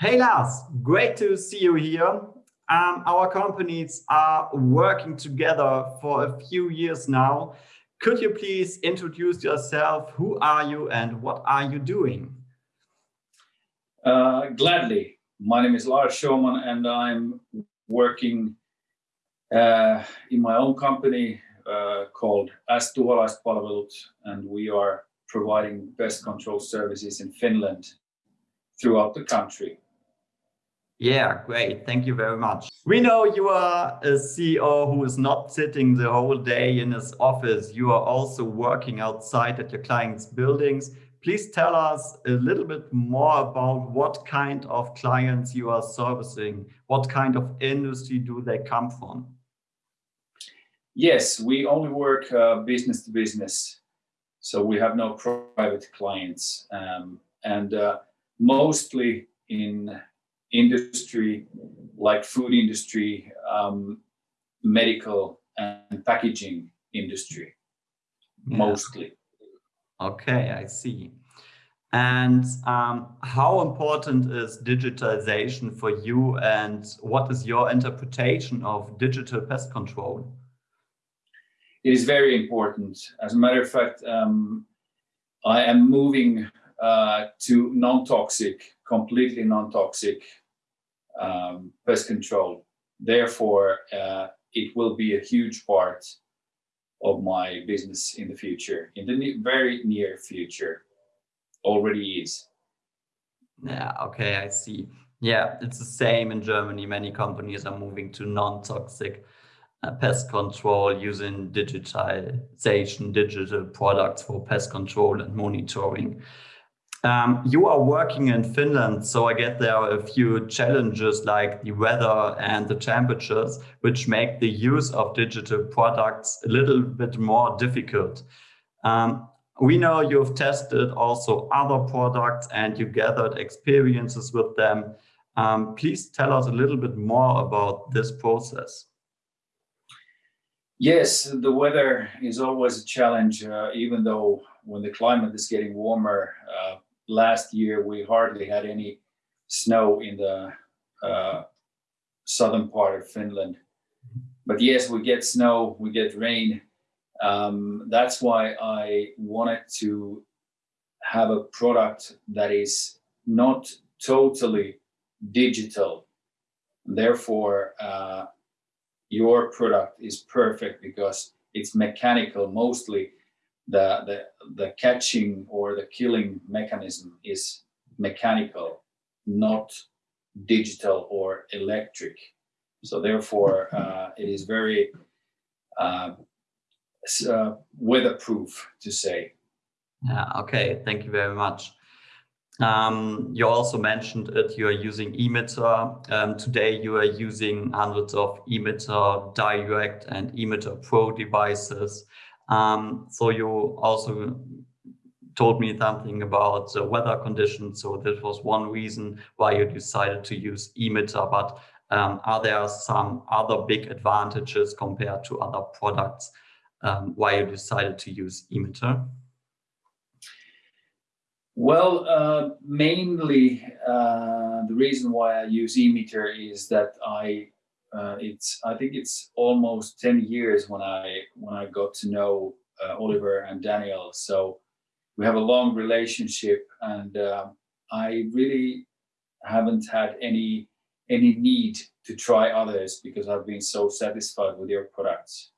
Hey Lars, great to see you here. Um, our companies are working together for a few years now. Could you please introduce yourself? Who are you and what are you doing? Uh, gladly. My name is Lars Schumann and I'm working uh, in my own company uh, called As Tuholaispalvelut and we are providing pest control services in Finland throughout the country. Yeah, great. Thank you very much. We know you are a CEO who is not sitting the whole day in his office. You are also working outside at your clients' buildings. Please tell us a little bit more about what kind of clients you are servicing. What kind of industry do they come from? Yes, we only work uh, business to business. So we have no private clients. Um, and uh, mostly in industry like food industry, um, medical and packaging industry, yeah. mostly. Okay, I see. And um, how important is digitalization for you and what is your interpretation of digital pest control? It is very important. As a matter of fact, um, I am moving uh, to non-toxic, completely non-toxic um, pest control. Therefore, uh, it will be a huge part of my business in the future, in the very near future, already is. Yeah, okay, I see. Yeah, it's the same in Germany. Many companies are moving to non-toxic uh, pest control using digitalization, digital products for pest control and monitoring. Um, you are working in Finland, so I get there are a few challenges like the weather and the temperatures, which make the use of digital products a little bit more difficult. Um, we know you've tested also other products and you gathered experiences with them. Um, please tell us a little bit more about this process. Yes, the weather is always a challenge, uh, even though when the climate is getting warmer, uh, last year we hardly had any snow in the uh, southern part of Finland. But yes, we get snow, we get rain. Um, that's why I wanted to have a product that is not totally digital. Therefore, uh, your product is perfect because it's mechanical mostly the, the, the catching or the killing mechanism is mechanical, not digital or electric. So therefore, uh, it is very uh, uh, weatherproof to say. Yeah, okay, thank you very much. Um, you also mentioned it, you are using emitter. Um, today you are using hundreds of emitter direct and emitter pro devices. Um, so you also told me something about the weather conditions. So this was one reason why you decided to use emitter. But um, are there some other big advantages compared to other products um, why you decided to use emitter? Well, uh, mainly uh, the reason why I use emitter is that I uh, it's I think it's almost 10 years when I when I got to know uh, Oliver and Daniel. So we have a long relationship and uh, I really haven't had any any need to try others because I've been so satisfied with your products.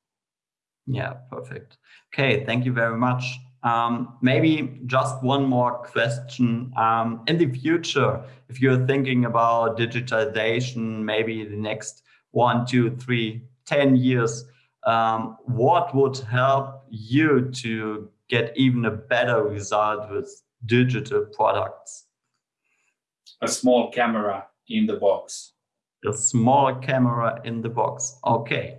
Yeah, perfect. Okay, thank you very much. Um, maybe just one more question. Um, in the future, if you're thinking about digitization, maybe the next one, two, three, ten years, um, what would help you to get even a better result with digital products? A small camera in the box. A small camera in the box. Okay.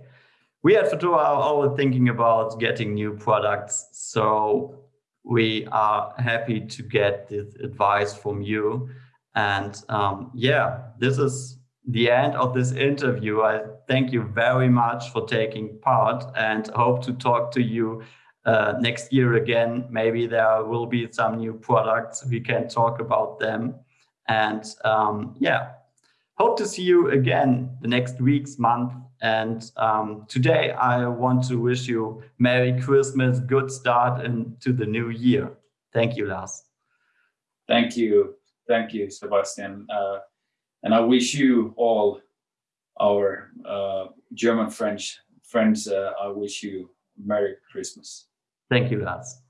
We at Fedora are always thinking about getting new products. So we are happy to get this advice from you. And um, yeah, this is the end of this interview. I thank you very much for taking part and hope to talk to you uh, next year again. Maybe there will be some new products. We can talk about them. And um, yeah, hope to see you again the next weeks, month. And um, today I want to wish you Merry Christmas, good start into the new year. Thank you, Lars. Thank you. Thank you, Sebastian. Uh, and I wish you all our uh, German French friends, uh, I wish you Merry Christmas. Thank you, Lars.